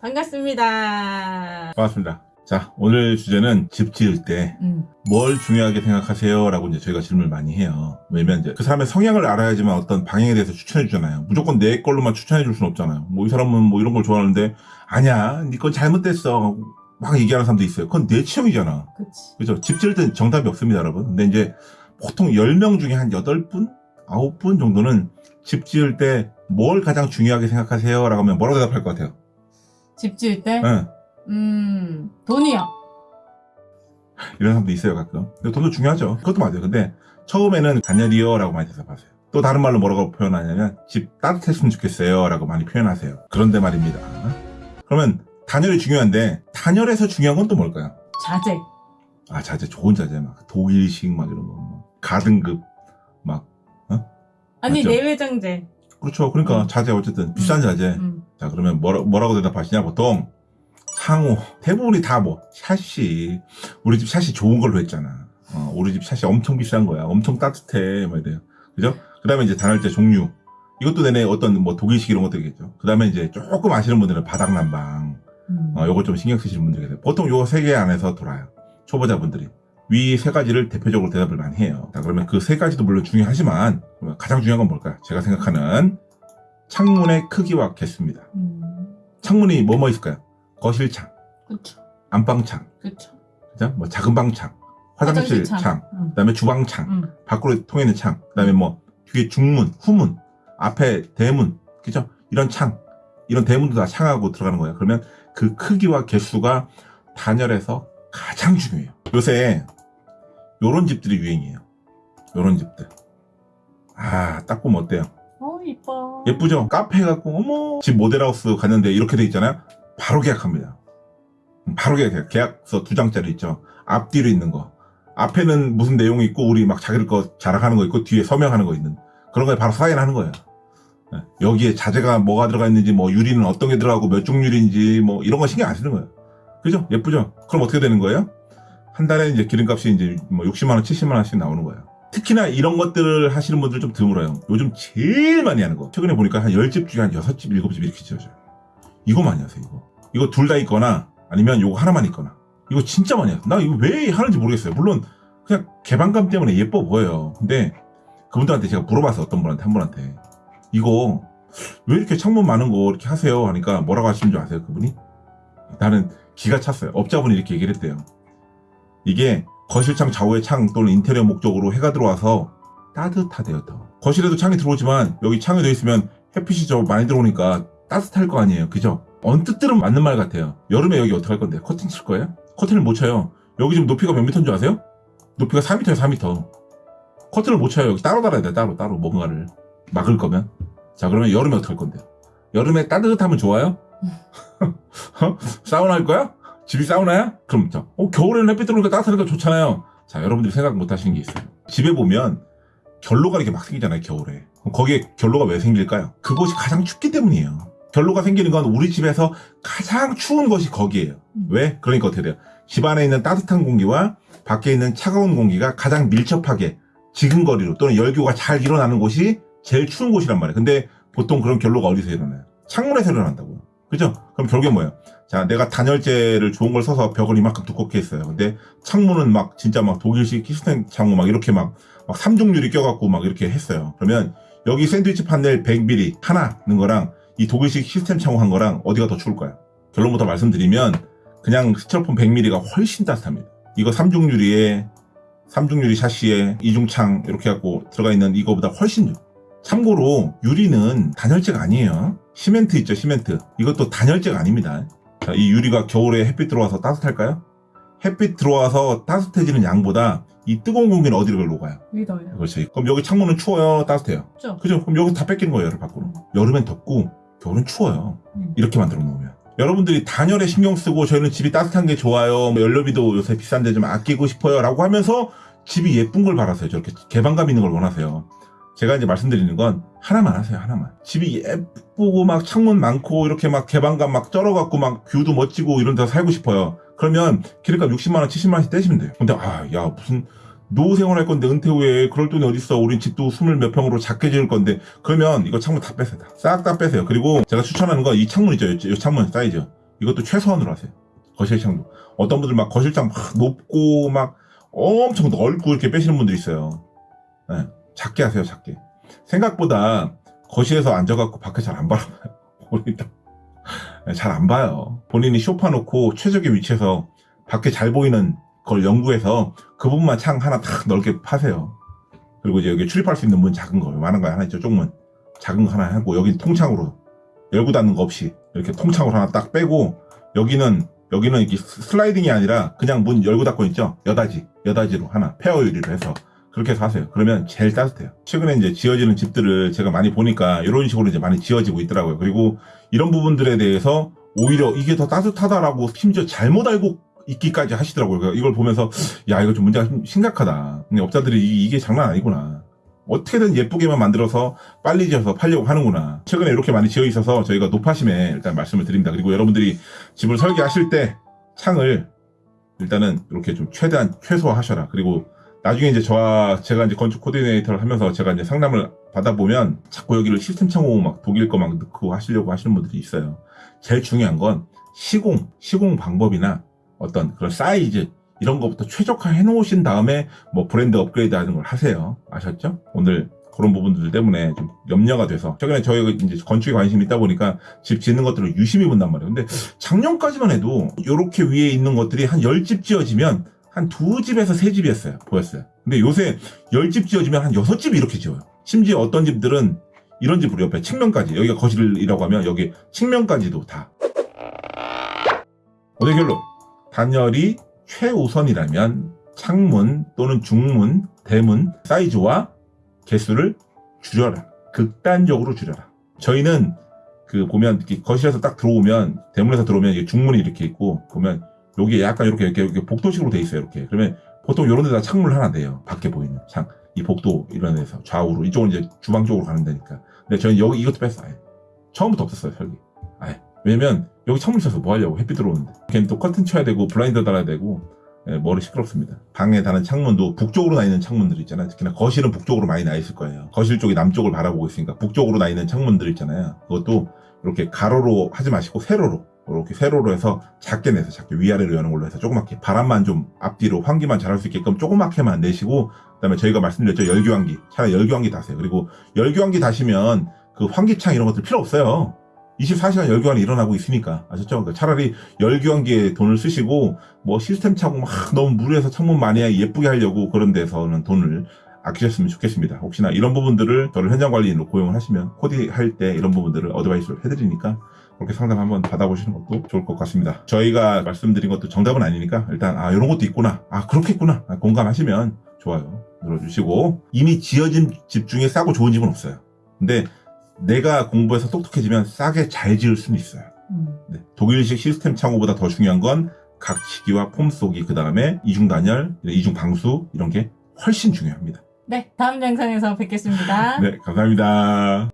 반갑습니다. 반갑습니다. 자, 오늘 주제는 집 지을 때뭘 음. 중요하게 생각하세요? 라고 이제 저희가 질문을 많이 해요. 왜냐면 이제 그 사람의 성향을 알아야지만 어떤 방향에 대해서 추천해 주잖아요. 무조건 내 걸로만 추천해 줄 수는 없잖아요. 뭐 이 사람은 뭐 이런 걸 좋아하는데 아니야, 네건 잘못됐어. 막 얘기하는 사람도 있어요. 그건 내 취향이잖아. 그치. 그죠? 집 지을 땐 정답이 없습니다, 여러분. 근데 이제 보통 10명 중에 한 8분? 9분 정도는 집 지을 때 뭘 가장 중요하게 생각하세요? 라고 하면 뭐라고 대답할 것 같아요? 집 지을 때? 응. 음, 돈이요. 이런 사람도 있어요 가끔 근데 돈도 중요하죠 그것도 맞아요 근데 처음에는 단열이요 라고 많이 대답하세요 또 다른 말로 뭐라고 표현하냐면 집 따뜻했으면 좋겠어요 라고 많이 표현하세요 그런데 말입니다 그러면 단열이 중요한데 단열에서 중요한 건 또 뭘까요? 자재. 아 자재 좋은 자재. 막 독일식 막 이런 거 막 가등급 막 아니, 맞죠? 내외장재. 그렇죠. 그러니까 음. 자재 어쨌든 비싼 자재. 음. 자 그러면 뭐라, 뭐라고 대답하시냐? 보통 상호. 대부분이 다 뭐 샷이 우리 집 샷이 좋은 걸로 했잖아. 어, 우리 집 샷이 엄청 비싼 거야. 엄청 따뜻해. 뭐 이래요. 그죠? 그 다음에 이제 단열재 종류. 이것도 내내 어떤 뭐 독일식 이런 것들이겠죠. 그 다음에 이제 조금 아시는 분들은 바닥난방. 음. 어, 요거 좀 신경 쓰시는 분들이 계세요 보통 요거 세 개 안에서 돌아요 초보자분들이 위 세 가지를 대표적으로 대답을 많이 해요 자 그러면 그 세 가지도 물론 중요하지만 가장 중요한 건 뭘까요 제가 생각하는 창문의 크기와 개수입니다 음. 창문이 뭐뭐 있을까요? 거실창, 그쵸. 안방창, 그쵸. 그죠? 뭐 작은 방창, 화장실 화장실 창, 음. 그다음에 주방창, 음. 밖으로 통해있는 창, 그다음에 뭐 뒤에 중문, 후문, 앞에 대문, 그죠? 이런 창, 이런 대문도 다 창하고 들어가는 거예요. 그러면 그 크기와 개수가 단열에서 가장 중요해요. 요새 요런 집들이 유행이에요. 요런 집들. 아, 딱 보면 어때요? 어, 이뻐. 예쁘죠? 카페 갖고 어머 집 모델하우스 갔는데 이렇게 돼 있잖아요. 바로 계약합니다. 음, 바로 계약. 계약서 두 장짜리 있죠. 앞뒤로 있는 거. 앞에는 무슨 내용이 있고 우리 막 자기들 거 자랑하는 거 있고 뒤에 서명하는 거 있는 그런 거에 바로 사인하는 거예요. 네. 여기에 자재가 뭐가 들어가 있는지 뭐 유리는 어떤 게 들어가고 몇종 유리인지 뭐 이런 거 신경 안 쓰는 거예요. 그죠? 예쁘죠? 그럼 어떻게 되는 거예요? 한 달에 이제 기름값이 이제 뭐 60만 원, 70만 원씩 나오는 거예요. 특히나 이런 것들을 하시는 분들 좀 드물어요. 요즘 제일 많이 하는 거. 최근에 보니까 한 10집 중에 한 6집, 7집 이렇게 지어져요. 이거 많이 하세요, 이거. 이거 둘 다 있거나 아니면 요거 하나만 있거나. 이거 진짜 많이 해요. 나 이거 왜 하는지 모르겠어요. 물론 그냥 개방감 때문에 예뻐 보여요. 근데 그분들한테 제가 물어봤어요. 어떤 분한테, 한 분한테. 이거 왜 이렇게 창문 많은 거 이렇게 하세요? 하니까 뭐라고 하시는 줄 아세요? 그분이? 나는 기가 찼어요. 업자분이 이렇게 얘기를 했대요. 이게 거실창 좌우의 창 또는 인테리어 목적으로 해가 들어와서 따뜻하대요 더 거실에도 창이 들어오지만 여기 창이 돼 있으면 햇빛이 저 많이 들어오니까 따뜻할 거 아니에요 그죠? 언뜻 들으면 맞는 말 같아요 여름에 여기 어떡할 건데 커튼 칠 거예요? 커튼을 못 쳐요 여기 지금 높이가 몇 미터인 줄 아세요? 높이가 4미터예요 4미터 커튼을 못 쳐요 여기 따로 달아야 돼 따로 따로 뭔가를 막을 거면 자 그러면 여름에 어떡할 건데 여름에 따뜻하면 좋아요? 어? 사우나 할 거야? 집이 사우나야? 그럼 자, 어, 겨울에는 햇빛 들어오니까 따뜻하니까 좋잖아요. 자, 여러분들이 생각 못 하시는 게 있어요. 집에 보면 결로가 이렇게 막 생기잖아요, 겨울에. 거기에 결로가 왜 생길까요? 그곳이 가장 춥기 때문이에요. 결로가 생기는 건 우리 집에서 가장 추운 것이 거기에요. 음. 왜? 그러니까 어떻게 돼요? 집 안에 있는 따뜻한 공기와 밖에 있는 차가운 공기가 가장 밀접하게 지근거리로 또는 열교가 잘 일어나는 곳이 제일 추운 곳이란 말이에요. 근데 보통 그런 결로가 어디서 일어나요? 창문에서 일어난다고요. 그죠? 그럼 결국에 뭐예요? 자, 내가 단열재를 좋은 걸 써서 벽을 이만큼 두껍게 했어요. 근데 창문은 막 진짜 막 독일식 키스텐 창문 막 이렇게 막, 막 삼중유리 껴갖고 막 이렇게 했어요. 그러면 여기 샌드위치 판넬 100mm 하나 넣은 거랑 이 독일식 시스템 창문 한 거랑 어디가 더 추울까요? 결론부터 말씀드리면 그냥 스티로폼 100mm가 훨씬 따뜻합니다. 이거 삼중유리에 삼중유리 샤시에 이중창 이렇게 갖고 들어가 있는 이거보다 훨씬 좋 참고로 유리는 단열재가 아니에요. 시멘트 있죠, 시멘트. 이것도 단열재가 아닙니다. 자, 이 유리가 겨울에 햇빛 들어와서 따뜻할까요? 햇빛 들어와서 따뜻해지는 양보다 이 뜨거운 공기는 어디로 녹아요? 믿어요. 그렇죠. 그럼 여기 창문은 추워요, 따뜻해요? 그죠? 그죠? 그럼 여기 다 뺏기는 거예요, 열을 밖으로. 여름엔 덥고 겨울엔 추워요. 음. 이렇게 만들어 놓으면. 여러분들이 단열에 신경 쓰고 저희는 집이 따뜻한 게 좋아요. 뭐 연료비도 요새 비싼데 좀 아끼고 싶어요. 라고 하면서 집이 예쁜 걸 바라세요. 저렇게 개방감 있는 걸 원하세요. 제가 이제 말씀드리는 건 하나만 하세요. 하나만. 집이 예쁘고 막 창문 많고 이렇게 막 개방감 막 쩔어갖고 막 뷰도 멋지고 이런 데서 살고 싶어요. 그러면 기름값 60만원, 70만원씩 떼시면 돼요. 근데, 아, 야, 무슨, 노후 생활할 건데 은퇴 후에 그럴 돈이 어딨어. 우린 집도 스물 몇 평으로 작게 지을 건데. 그러면 이거 창문 다 빼세요. 싹 다 빼세요. 그리고 제가 추천하는 건 이 창문 있죠. 이- 이 창문 사이즈. 이것도 최소한으로 하세요. 거실 창도. 어떤 분들 막 거실장 막 높고 막 엄청 넓고 이렇게 빼시는 분들 있어요. 네, 작게 하세요, 작게. 생각보다 거실에서 앉아갖고 밖에 잘 안 바라봐요. 잘안 봐요. 본인이 쇼파 놓고 최적의 위치에서 밖에 잘 보이는 걸 연구해서 그 부분만 창 하나 탁 넓게 파세요. 그리고 이제 여기 출입할 수 있는 문 작은 거, 많은 거 하나 있죠, 쪽문. 작은 거 하나 하고, 여기 통창으로, 열고 닫는 거 없이, 이렇게 통창으로 하나 딱 빼고, 여기는, 여기는 이게 슬라이딩이 아니라 그냥 문 열고 닫고 있죠? 여다지, 여다지로 하나, 페어 유리로 해서. 그렇게 해서 하세요. 그러면 제일 따뜻해요. 최근에 이제 지어지는 집들을 제가 많이 보니까 이런 식으로 이제 많이 지어지고 있더라고요. 그리고 이런 부분들에 대해서 오히려 이게 더 따뜻하다라고 심지어 잘못 알고 있기까지 하시더라고요. 그래서 이걸 보면서 야 이거 좀 문제가 좀 심각하다. 근데 업자들이 이- 이게 장난 아니구나. 어떻게든 예쁘게만 만들어서 빨리 지어서 팔려고 하는구나. 최근에 이렇게 많이 지어 있어서 저희가 높아심에 일단 말씀을 드립니다. 그리고 여러분들이 집을 설계하실 때 창을 일단은 이렇게 좀 최대한 최소화하셔라. 그리고 나중에 이제 저와 제가 이제 건축 코디네이터를 하면서 제가 이제 상담을 받아보면 자꾸 여기를 시스템 창호 막 독일 거 막 넣고 하시려고 하시는 분들이 있어요. 제일 중요한 건 시공, 시공 방법이나 어떤 그런 사이즈 이런 것부터 최적화 해 놓으신 다음에 뭐 브랜드 업그레이드 하는 걸 하세요. 아셨죠? 오늘 그런 부분들 때문에 좀 염려가 돼서 최근에 저희가 이제 건축에 관심이 있다 보니까 집 짓는 것들을 유심히 본단 말이에요. 근데 작년까지만 해도 이렇게 위에 있는 것들이 한 10집 지어지면 한 두 집에서 세 집이었어요. 보였어요. 근데 요새 10집 지어지면 한 6집이 이렇게 지어요. 심지어 어떤 집들은 이런 집으로 옆에 측면까지 여기가 거실이라고 하면 여기 측면까지도 다 어제 결론 단열이 최우선이라면 창문 또는 중문, 대문 사이즈와 개수를 줄여라. 극단적으로 줄여라. 저희는 그 보면 거실에서 딱 들어오면 대문에서 들어오면 중문이 이렇게 있고 보면 여기 약간 이렇게 이렇게, 이렇게 복도식으로 돼 있어요. 이렇게 그러면 보통 이런 데다 창문을 하나 내요. 밖에 보이는 창. 이 복도 이런 데서 좌우로 이쪽은 이제 주방 쪽으로 가는 데니까. 근데 저희는 여기 이것도 뺐어요. 처음부터 없었어요 설계. 아예. 왜냐면 여기 창문 있어서 뭐 하려고 햇빛 들어오는데. 걔는 또 커튼 쳐야 되고 블라인드 달아야 되고 예, 머리 시끄럽습니다. 방에 다는 창문도 북쪽으로 나 있는 창문들 있잖아요. 특히나 거실은 북쪽으로 많이 나 있을 거예요. 거실 쪽이 남쪽을 바라보고 있으니까 북쪽으로 나 있는 창문들 있잖아요. 그것도 이렇게 가로로 하지 마시고 세로로 이렇게 세로로 해서 작게 내서 작게 위아래로 여는 걸로 해서 조그맣게 바람만 좀 앞뒤로 환기만 잘할 수 있게끔 조그맣게만 내시고 그 다음에 저희가 말씀드렸죠 열교환기 차라리 열교환기 다세요. 그리고 열교환기 다시면 그 환기창 이런 것들 필요 없어요. 24시간 열교환이 일어나고 있으니까 아셨죠? 그러니까 차라리 열교환기에 돈을 쓰시고 뭐 시스템 차고 막 너무 무리해서 창문 많이 예쁘게 하려고 그런 데서는 돈을 아끼셨으면 좋겠습니다. 혹시나 이런 부분들을 저를 현장 관리인으로 고용을 하시면 코디 할 때 이런 부분들을 어드바이스를 해드리니까 그렇게 상담 한번 받아보시는 것도 좋을 것 같습니다. 저희가 말씀드린 것도 정답은 아니니까 일단 아 이런 것도 있구나 아 그렇겠구나 아, 공감하시면 좋아요 눌러주시고 이미 지어진 집 중에 싸고 좋은 집은 없어요. 근데 내가 공부해서 똑똑해지면 싸게 잘 지을 수는 있어요. 음. 네, 독일식 시스템 창호보다 더 중요한 건 각치기와 폼 쏘기 그 다음에 이중 단열, 이중 방수 이런 게 훨씬 중요합니다. 네, 다음 영상에서 뵙겠습니다. 네, 감사합니다.